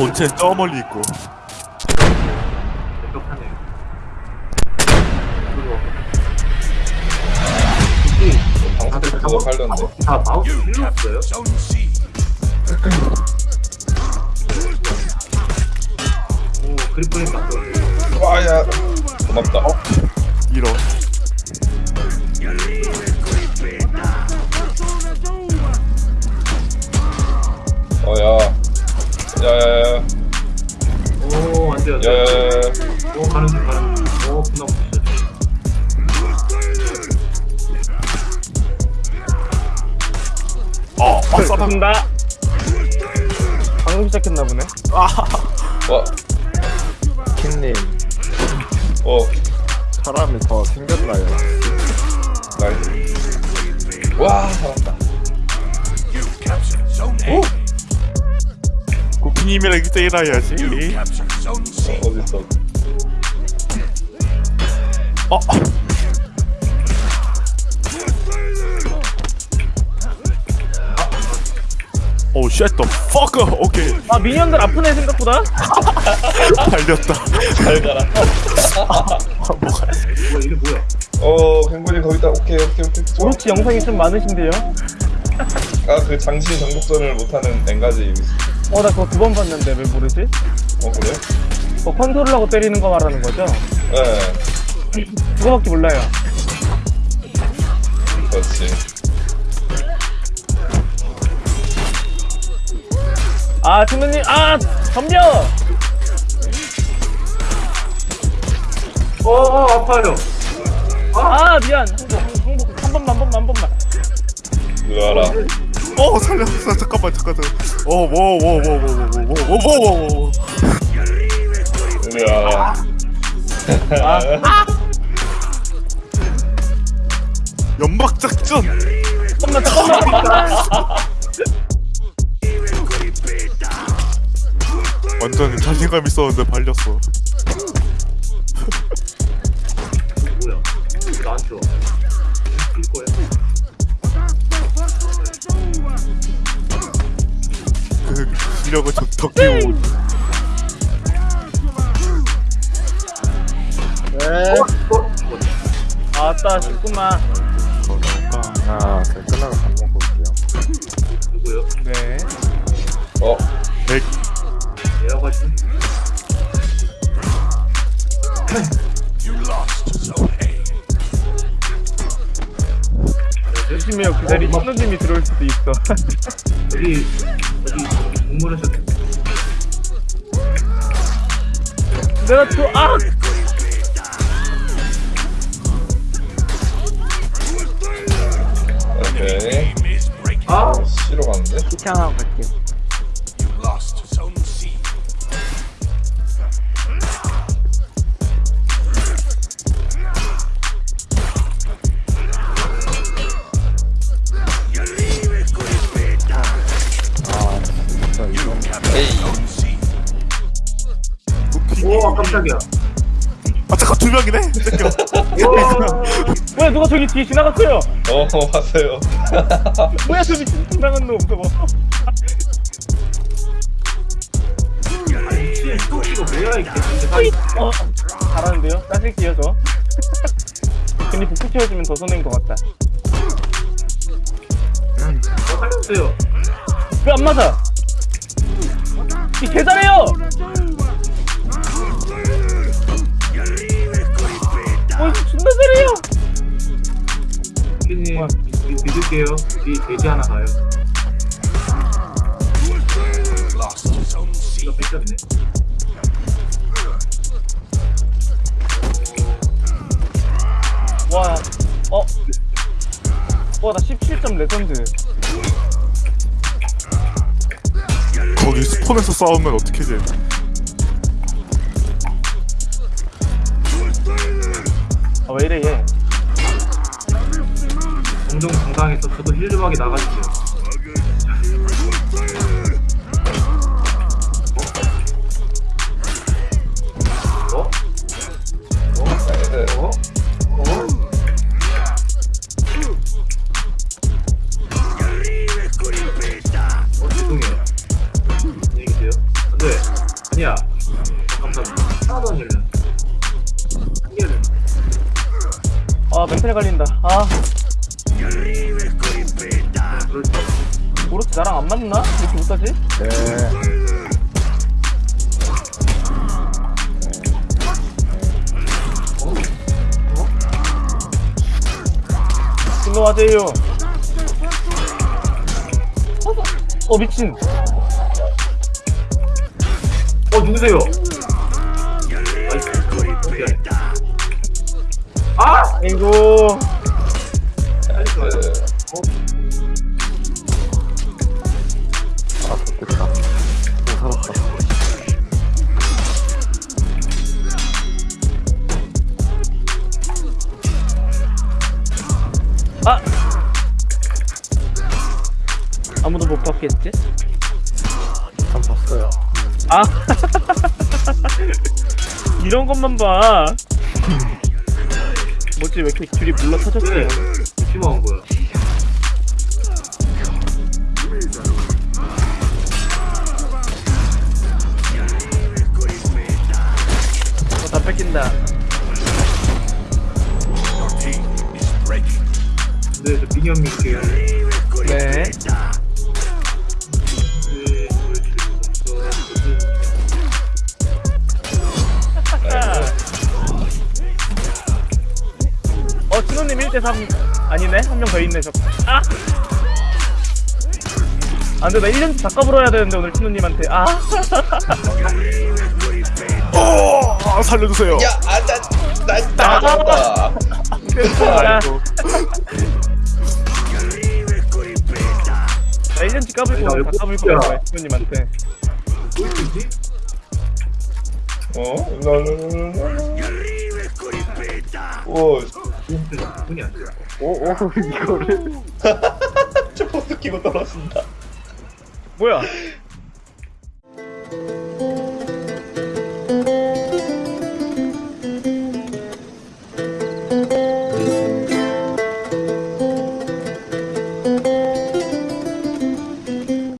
본체는 저 멀리 있고 다들 그거. 다 마우스 없어요? 오 그리프링 맞죠? 와야 고맙다. 이런 어 아싸다 다 방금 시작했나 보네. 와 킹님 어, 사람이 더 생겼나요? 나이스. 와, 살았다. 고키님이랑 1대1 해야지 어, 어딨어? 어 Shit, the fuck! 오케이, 아 minion들 아프네 생각보다. 발렸다. 잘 가라. 뭐가, 뭐야 이게 뭐야? 어, 갱군이 거기다. 오케이, 오케이, 오케이. 오로치 영상이 좀 많으신데요. 아, 그 장신 정복전을 못하는 뱅가지. 어나 그거 두 번 봤는데 왜 모르지? 어, 그래? 뭐 컨트롤하고 때리는 거 말하는 거죠? 네, 그거밖에 몰라요. 그렇지. 아 팀장님 아 덤벼. 어, 어 아파요. 아 미안. 항복 항복 한 번만 한 번만 한 번만. 으아라. 어, 살렸어. 잠깐만, 잠깐만. 어, 뭐, 뭐, 뭐, 뭐, 뭐, 뭐, 뭐, 뭐, 뭐, 뭐, 뭐. 으아라. 연막 작전! 잠깐만 잠깐만. 완전 자신감 있었는데 발렸어. 뭐야? 나한테 와. 뛸 거야. 그 실력을 저 덕기고. 아따 쉽구만. 아, 그 끝나고 방 얘라고 하시면 조심해요. 그 자리 신호님이 들어올 수도 있어. 여기 여기 동물하셨 내가 또 아. 오케이. 아 C로 갔는데? 귀찮아 갈게. 아, 에이. 오 깜짝이야. 아, 잠깐, 두 명이네? 뭐야 누가 저기 뒤에 지나갔어요? 어, 봤어요. 뭐야 저 미친 지나간 놈 저거. 또 이거 뭐야 이게? 어 잘하는데요? 따질게요 저. 근데 북부 채워주면 더 손해인 것 같다. 어, 살려주세요. 왜 안 맞아? 이 개잘해요. 어 존나 잘해요. 피디님 믿을게요. 뒤 돼지 하나 가요. 이거 뺏겼네. 와, 어, 와 나 17점 레전드. 거기 스폰에서 싸우면 어떻게 돼? 아왜 이래 얘? 정정당당해서 저도 힐드박이 나가주세요. 멘탈 갈린다. 아, 오로치 나랑 안 맞나? 왜 이렇게 못하지? 네. 진노하세요. 어, 미친. 어 누구세요? 아! 아이고. 나이스 아, 좋겠다. 또 살았다. 아! 아무도 못 봤겠지? 참 봤어요. 아! 이런 것만 봐. 뭐지, 왜 이렇게 줄이 물러 터졌어요? 왜 심한 거야 어, 다 뺏긴다. 근데 저 미니언 밀게요 네. 1대 3 아니네? 한 명 더 있네 저. 아! 아 근데 나 1년째 닦아불어야 되는데 오늘 신우님한테 아! 어! 아, 살려주세요. 야, 아, 나, 나, 나, 아! 어? 나, 나. 아이고. 나 1년째 까불고 오늘 다 까불 거야 신우님한테. 어? 나는. 나, 오. 오, 오, 이거를. 저 끼고 떨어진다. 뭐야?